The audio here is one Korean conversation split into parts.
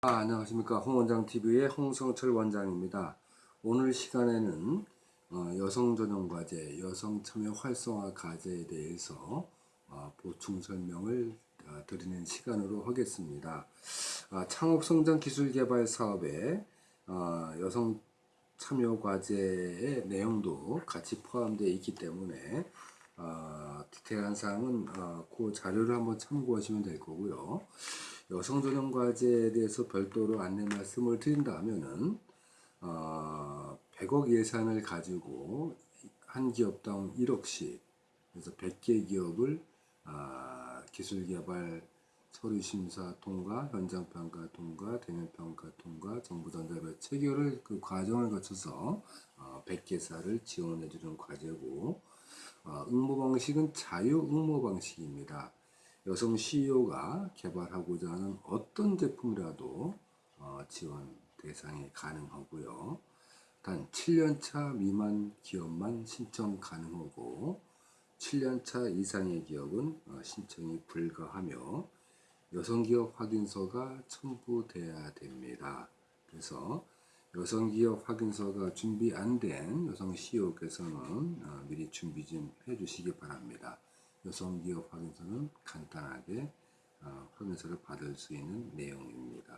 아, 안녕하십니까. 홍원장TV의 홍성철 원장입니다. 오늘 시간에는 어, 여성 전용 과제 여성 참여 활성화 과제에 대해서 어, 보충 설명을 어, 드리는 시간으로 하겠습니다. 아, 창업성장 기술개발 사업에 어, 여성 참여 과제의 내용도 같이 포함되어 있기 때문에 어, 디테일한 사항은 어, 그 자료를 한번 참고하시면 될 거고요. 여성 전용 과제에 대해서 별도로 안내 말씀을 드린다면은 어, 100억 예산을 가지고 한 기업당 1억씩 그래서 100개 기업을 아, 기술개발 서류심사 통과, 현장평가 통과, 대면평가 통과, 정부전자별 체결을 그 과정을 거쳐서 어, 100개사를 지원해 주는 과제고 어, 응모 방식은 자유 응모 방식입니다. 여성 CEO가 개발하고자 하는 어떤 제품이라도 어, 지원 대상이 가능하고요. 단 7년차 미만 기업만 신청 가능하고 7년차 이상의 기업은 어, 신청이 불가하며 여성기업 확인서가 첨부돼야 됩니다. 그래서 여성기업 확인서가 준비 안 된 여성 CEO께서는 어, 미리 준비 좀 해주시기 바랍니다. 여성기업 확인서는 간단하게 어, 확인서를 받을 수 있는 내용입니다.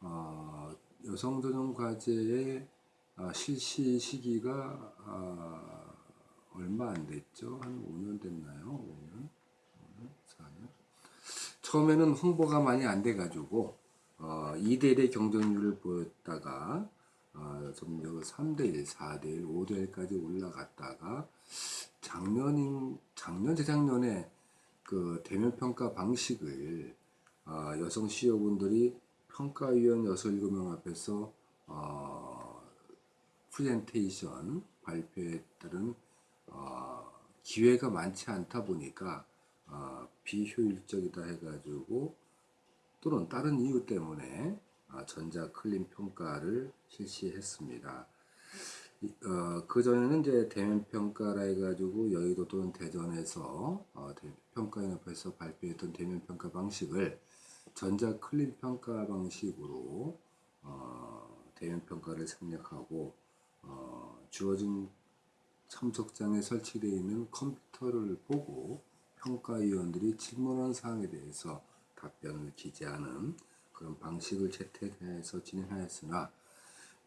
어, 여성 전용 과제의 어, 실시 시기가 어, 얼마 안 됐죠? 한 5년 됐나요? 5년? 5년? 4년? 처음에는 홍보가 많이 안 돼가지고 어, 2대1의 경쟁률을 보였다가 어, 점점 3대1, 4대1, 5대1까지 올라갔다가 작년인 작년 재작년에 그 대면 평가 방식을 어, 여성 CEO분들이 평가위원 6, 7명 앞에서 어, 프레젠테이션 발표에 따른 어, 기회가 많지 않다 보니까 어, 비효율적이다 해가지고 또는 다른 이유 때문에 어, 전자 clean 평가를 실시했습니다. 어, 그 전에는 이제 대면 평가라 해가지고 여의도 또는 대전에서 어, 평가연합에서 발표했던 대면 평가 방식을 전자 클린 평가 방식으로 어, 대면 평가를 생략하고 어, 주어진 참석장에 설치되어 있는 컴퓨터를 보고 평가위원들이 질문한 사항에 대해서 답변을 기재하는 그런 방식을 채택해서 진행하였으나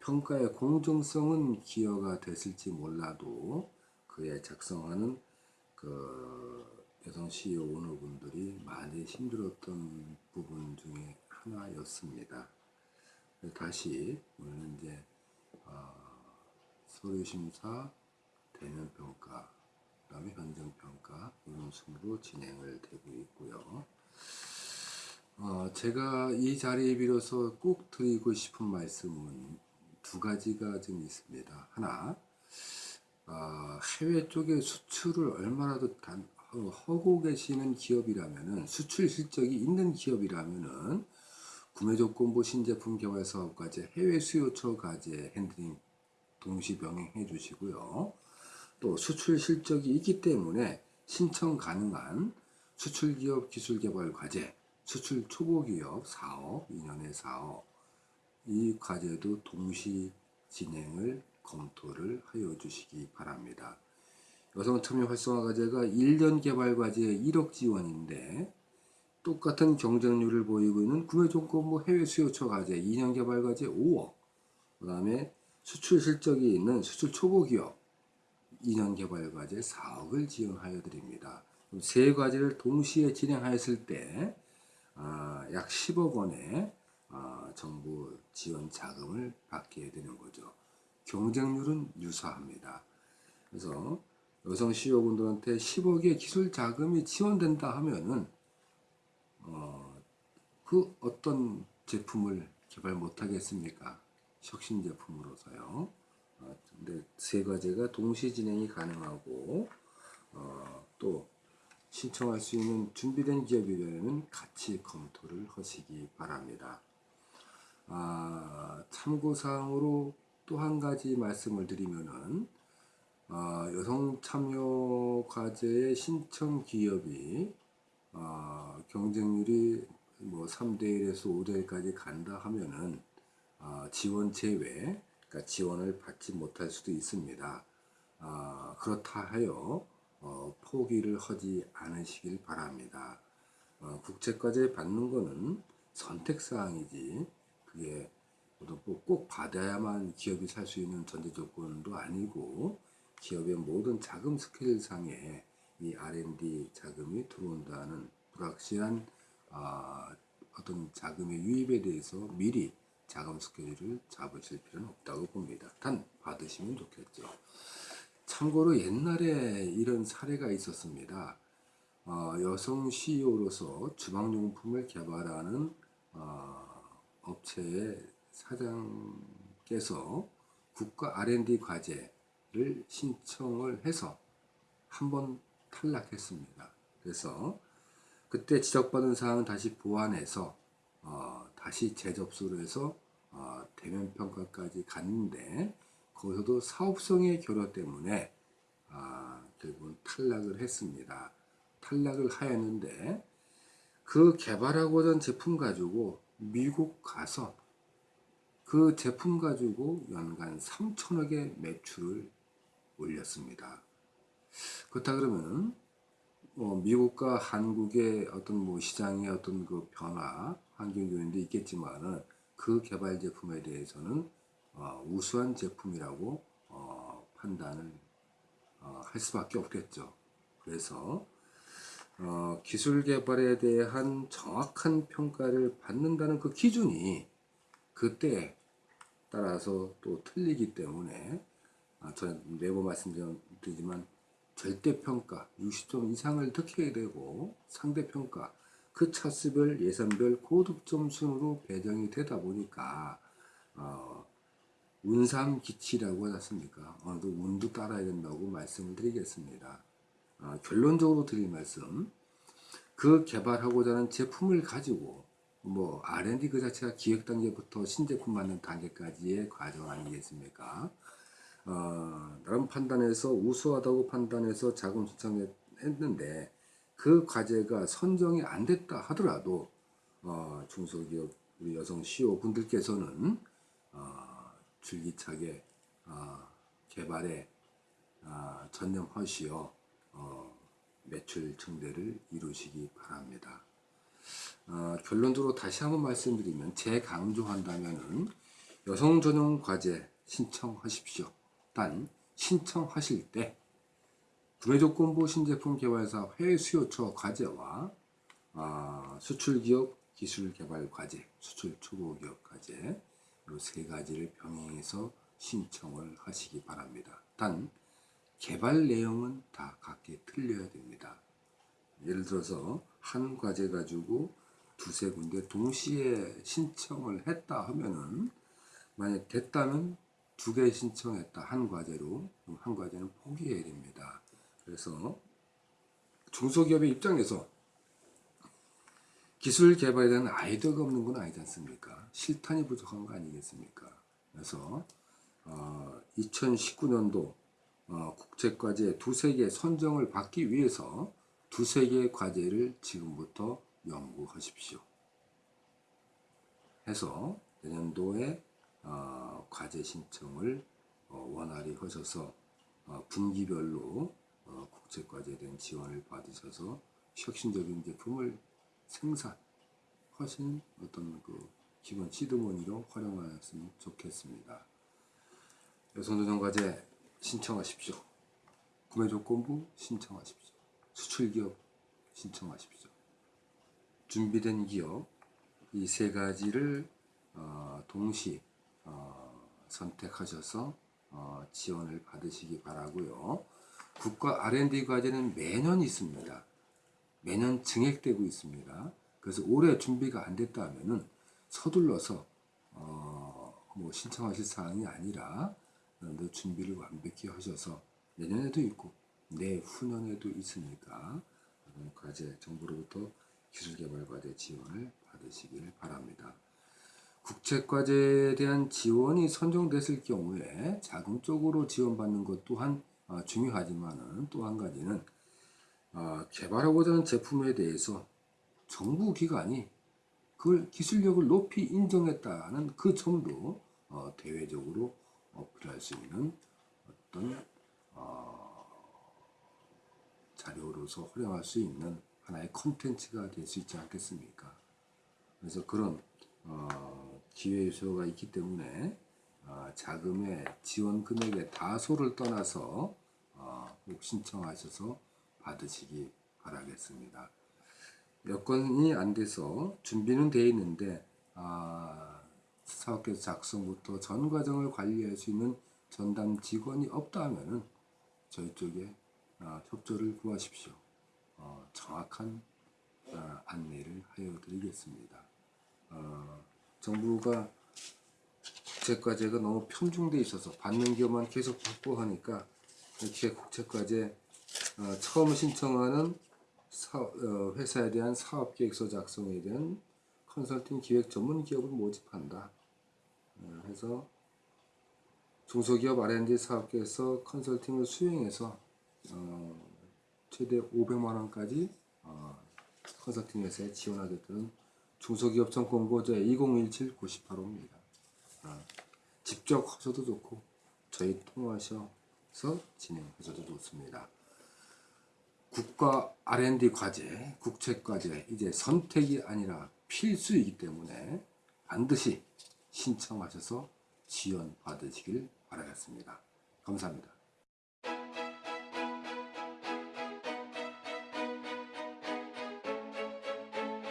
평가의 공정성은 기여가 됐을지 몰라도 그에 작성하는 그 여성 CEO 오너분들이 많이 힘들었던 부분 중에 하나였습니다. 다시 오늘 이제 어, 서류 심사, 대면 평가, 그 다음에 현장 평가 이런 순으로 진행을 되고 있고요. 어, 제가 이 자리에 빌어서 꼭 드리고 싶은 말씀은 두 가지가 좀 있습니다. 하나, 어, 해외 쪽에 수출을 얼마라도 단, 어, 하고 계시는 기업이라면은 수출 실적이 있는 기업이라면은 구매 조건부 신제품 개발 사업까지 해외 수요처 과제 핸들링 동시 병행해 주시고요. 또 수출 실적이 있기 때문에 신청 가능한 수출기업 기술개발 과제, 수출 초보기업 사업, 2년의 사업 이 과제도 동시 진행을 검토를 하여 주시기 바랍니다. 여성 참여 활성화 과제가 1년 개발 과제에 1억 지원인데 똑같은 경쟁률을 보이고 있는 구매조건부 해외 수요처 과제 2년 개발 과제 5억 그 다음에 수출 실적이 있는 수출 초보 기업 2년 개발 과제 4억을 지원하여 드립니다. 세 과제를 동시에 진행하였을 때 아, 약 10억 원의 아, 정부 지원 자금을 받게 되는 거죠. 경쟁률은 유사합니다. 그래서 여성 CEO분들한테 10억의 기술 자금이 지원된다 하면은 어, 그 어떤 제품을 개발 못하겠습니까? 혁신 제품으로서요. 어, 근데 세 가지가 동시 진행이 가능하고 어, 또 신청할 수 있는 준비된 기업이라면 같이 검토를 하시기 바랍니다. 아, 참고사항으로 또 한 가지 말씀을 드리면은 아, 여성 참여 과제의 신청 기업이 아, 경쟁률이 뭐 3대 1에서 5대 1까지 간다 하면은 아, 지원 제외, 그러니까 지원을 받지 못할 수도 있습니다. 아, 그렇다 하여 어, 포기를 하지 않으시길 바랍니다. 어, 국제과제 받는 거는 선택사항이지 그게 뭐꼭 받아야만 기업이 살 수 있는 전제 조건도 아니고 기업의 모든 자금 스케일상에 이 R&D 자금이 들어온다는 불확실한 아, 어떤 자금의 유입에 대해서 미리 자금 스케줄을 잡으실 필요는 없다고 봅니다. 단 받으시면 좋겠죠. 참고로 옛날에 이런 사례가 있었습니다. 어, 여성 CEO로서 주방용품을 개발하는 어, 업체의 사장께서 국가 R&D 과제를 신청을 해서 한 번 탈락했습니다. 그래서 그때 지적받은 사항은 다시 보완해서 어, 다시 재접수를 해서 어, 대면 평가까지 갔는데 거기서도 사업성의 결여 때문에 아, 결국은 탈락을 했습니다. 탈락을 하였는데 그 개발하고자 한 제품 가지고 미국 가서 그 제품 가지고 연간 3천억의 매출을 올렸습니다. 그렇다 그러면 뭐 미국과 한국의 어떤 뭐 시장의 어떤 그 변화, 환경 요인도 있겠지만은 그 개발 제품에 대해서는 어, 우수한 제품이라고 어, 판단을 어, 할 수밖에 없겠죠. 그래서 어, 기술 개발에 대한 정확한 평가를 받는다는 그 기준이 그때 따라서 또 틀리기 때문에 아, 저는 매번 말씀드리지만 절대평가 60점 이상을 득해야 되고 상대평가 그 차수별 예산별 고득점 순으로 배정이 되다 보니까 어, 운삼기치라고 하지 않습니까? 어느 도 운도 따라야 된다고 말씀을 드리겠습니다. 아, 결론적으로 드릴 말씀 그 개발하고자 하는 제품을 가지고 뭐 R&D 그 자체가 기획 단계부터 신제품 만든 단계까지의 과정 아니겠습니까? 어, 나름 판단해서 우수하다고 판단해서 자금 신청했는데 그 과제가 선정이 안 됐다 하더라도 어, 중소기업 우리 여성 CEO 분들께서는 어, 줄기차게 어, 개발에 어, 전념하시어 어, 매출 증대를 이루시기 바랍니다. 어, 결론적으로 다시 한번 말씀드리면 재강조한다면은 여성 전용 과제 신청하십시오. 단 신청하실 때 구매조건부 신제품 개발사 해외 수요처 과제와 아, 수출기업 기술개발 과제, 수출 초보기업 과제 이 세 가지를 병행해서 신청을 하시기 바랍니다. 단 개발 내용은 다 각기 틀려야 됩니다. 예를 들어서 한 과제 가지고 두세 군데 동시에 신청을 했다 하면은 만약 됐다면 두 개 신청했다 한 과제로 한 과제는 포기해야 됩니다. 그래서 중소기업의 입장에서 기술 개발에 대한 아이디어가 없는 건 아니지 않습니까? 실탄이 부족한 거 아니겠습니까? 그래서 어, 2019년도 어, 국제과제 두세 개 선정을 받기 위해서 두세 개의 과제를 지금부터 연구하십시오. 해서 내년도에 어, 과제 신청을 어, 원활히 하셔서 어, 분기별로 어, 국제과제에 대한 지원을 받으셔서 혁신적인 제품을 생산하시는 어떤 그 기본 시드머니로 활용하였으면 좋겠습니다. 여성도전 과제 신청하십시오. 구매 조건부 신청하십시오. 수출기업 신청하십시오. 준비된 기업 이 세 가지를 어, 동시 어, 선택하셔서 어, 지원을 받으시기 바라고요. 국가 R&D 과제는 매년 있습니다. 매년 증액되고 있습니다. 그래서 올해 준비가 안 됐다 하면은 서둘러서 어, 뭐 신청하실 사항이 아니라 준비를 완벽히 하셔서 내년에도 있고 내후년에도 있으니까 과제 정부로부터 기술개발과제 지원을 받으시길 바랍니다. 국책과제에 대한 지원이 선정됐을 경우에 자금적으로 지원받는 것 또한 어, 중요하지만은 또한 가지는 어, 개발하고자 하는 제품에 대해서 정부 기관이 그걸 기술력을 높이 인정했다는 그 점도 어, 대외적으로 어필할 수 있는 어떤 어, 자료로서 활용할 수 있는 하나의 콘텐츠가 될 수 있지 않겠습니까? 그래서 그런 어, 기회 요소가 있기 때문에 어, 자금의 지원 금액의 다소를 떠나서 어, 꼭 신청하셔서 받으시기 바라겠습니다. 여건이 안 돼서 준비는 돼 있는데 아, 사업계획 작성부터 전 과정을 관리할 수 있는 전담 직원이 없다 하면은 저희 쪽에 아, 협조를 구하십시오. 어, 정확한 아, 안내를 하여 드리겠습니다. 어, 정부가 국책과제가 너무 편중돼 있어서 받는 기업만 계속 받고 하니까 이렇게 국책과제 어, 처음 신청하는 사, 어, 회사에 대한 사업계획서 작성에 대한 컨설팅 기획 전문 기업을 모집한다. 어, 해서 중소기업 R&D 사업계획서 컨설팅을 수행해서 어, 최대 500만 원까지 어, 컨설팅 회사에 지원하겠다는 중소기업 정권고제 2017-98호입니다. 어, 직접 하셔도 좋고 저희 통화하셔서 진행하셔도 좋습니다. 국가 R&D 과제, 국책 과제 이제 선택이 아니라 필수이기 때문에 반드시 신청하셔서 지원 받으시길 바라겠습니다. 감사합니다.